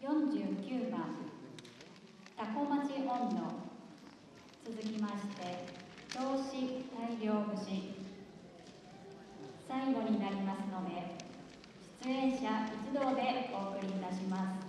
49番。タコ町温度続きまして投資大量節最後になりますので出演者一同でお送りいたします。